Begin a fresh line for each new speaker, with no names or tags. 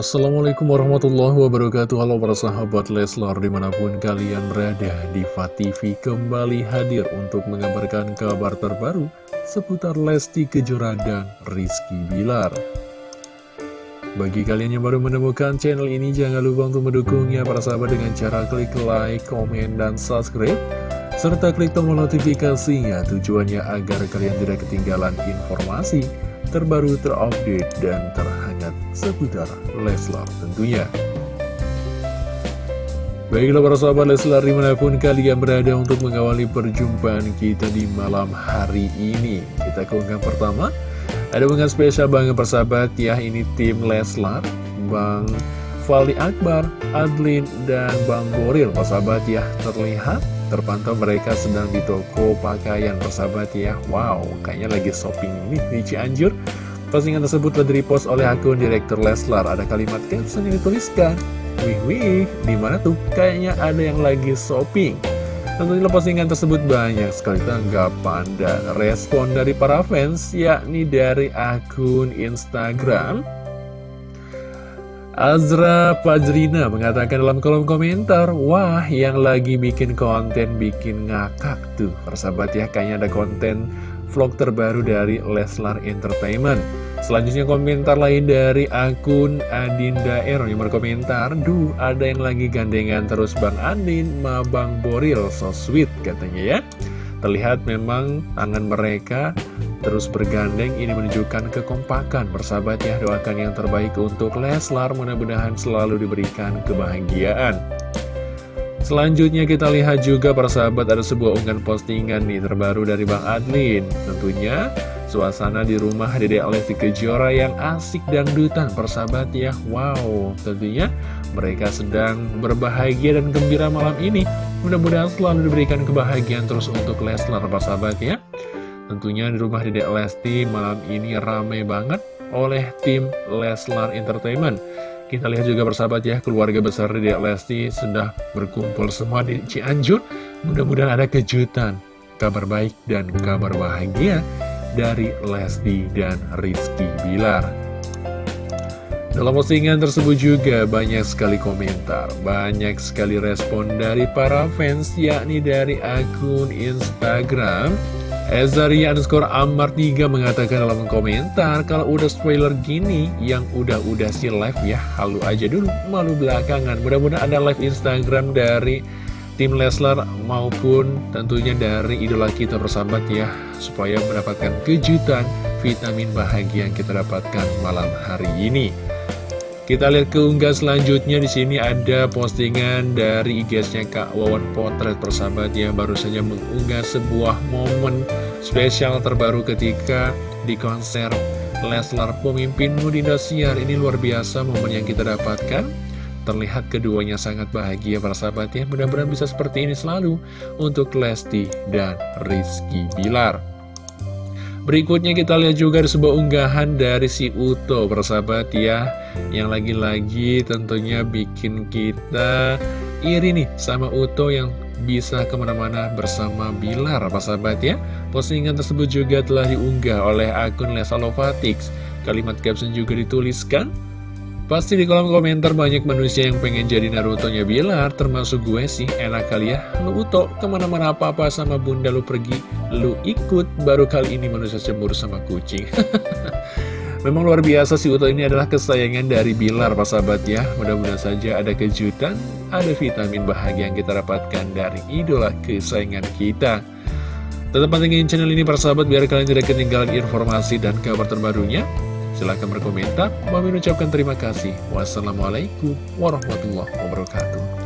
Assalamualaikum warahmatullahi wabarakatuh. Halo para sahabat Leslar di mana pun kalian berada Diva TV kembali hadir untuk mengabarkan kabar terbaru Seputar Lesti Kejora dan Rizky Bilar. Bagi kalian yang baru menemukan channel ini Jangan lupa untuk mendukungnya para sahabat dengan cara klik like, komen, dan subscribe Serta klik tombol notifikasinya. Tujuannya agar kalian tidak ketinggalan informasi terbaru, terupdate, dan terhangat seputar Leslar tentunya. Baiklah para sahabat Leslar di mana pun kalian berada untuk mengawali perjumpaan kita di malam hari ini. Kita ke pertama, ada unggahan spesial banget persahabat ya, ini tim Leslar, Bang Fali Akbar, Adlin, dan Bang Boril. Persahabat ya, terlihat Terpantau mereka sedang di toko pakaian persahabat ya. Wow, kayaknya lagi shopping nih di Cianjur Postingan tersebut telah direpost oleh akun Direktur Leslar Ada kalimat caption yang dituliskan Wih wih, di mana tuh? Kayaknya ada yang lagi shopping Tentunya postingan tersebut banyak sekali tanggapan dan respon dari para fans Yakni dari akun Instagram Azra Fajrina mengatakan dalam kolom komentar, Wah, yang lagi bikin konten bikin ngakak tuh. Persahabat ya, kayaknya ada konten vlog terbaru dari Leslar Entertainment. Selanjutnya komentar lain dari akun Adinda Ero yang berkomentar, Duh, ada yang lagi gandengan terus Bang Adin, ma Bang Boril, so sweet katanya ya. Terlihat memang tangan mereka terus bergandeng ini menunjukkan kekompakan. Bersahabat ya doakan yang terbaik untuk Leslar mudah-mudahan selalu diberikan kebahagiaan. Selanjutnya kita lihat juga persahabat ada sebuah unggahan postingan nih terbaru dari Bang Adlin. Tentunya suasana di rumah Dede Lesti Kejora yang asik dan dutan persahabat ya Wow tentunya mereka sedang berbahagia dan gembira malam ini Mudah-mudahan selalu diberikan kebahagiaan terus untuk Leslar persahabat ya Tentunya di rumah Dedek Lesti malam ini ramai banget oleh tim Leslar Entertainment. Kita lihat juga bersahabat ya, keluarga besar Dedek Lesti sudah berkumpul semua di Cianjur. Mudah-mudahan ada kejutan, kabar baik dan kabar bahagia dari Lesti dan Rizky Bilar. Dalam postingan tersebut juga banyak sekali komentar, banyak sekali respon dari para fans, yakni dari akun Instagram Ezari underscore Amar 3 mengatakan dalam komentar Kalau udah spoiler gini Yang udah-udah si live ya Halu aja dulu Malu belakangan Mudah-mudahan ada live Instagram dari Tim Leslar maupun tentunya dari idola kita bersahabat ya Supaya mendapatkan kejutan Vitamin bahagia yang kita dapatkan malam hari ini kita lihat keunggah selanjutnya di sini ada postingan dari IG-nya Kak Wawan Potret persahabat yang baru saja mengunggah sebuah momen spesial terbaru ketika di konser Leslar Pemimpinmu di Indosiar. Ini luar biasa momen yang kita dapatkan. Terlihat keduanya sangat bahagia para sahabat ya. Mudah-mudahan bisa seperti ini selalu untuk Lesti dan Rizky Bilar. Berikutnya kita lihat juga ada sebuah unggahan dari si Uto persahabat ya Yang lagi-lagi tentunya bikin kita iri nih sama Uto yang bisa ke mana-mana bersama Bilar persahabat ya Postingan tersebut juga telah diunggah oleh akun Lesalovatix Kalimat caption juga dituliskan Pasti di kolom komentar banyak manusia yang pengen jadi Naruto-nya Bilar, termasuk gue sih, enak kali ya. Lu Uto, ke mana-mana apa-apa sama bunda lu pergi, lu ikut, baru kali ini manusia cemburu sama kucing. Memang luar biasa si Uto ini adalah kesayangan dari Bilar, Pak sahabat ya. Mudah-mudahan saja ada kejutan, ada vitamin bahagia yang kita dapatkan dari idola kesayangan kita. Tetap pantengin channel ini, para sahabat, biar kalian tidak ketinggalan informasi dan kabar terbarunya. Silahkan berkomentar. Mami ucapkan terima kasih. Wassalamualaikum warahmatullahi wabarakatuh.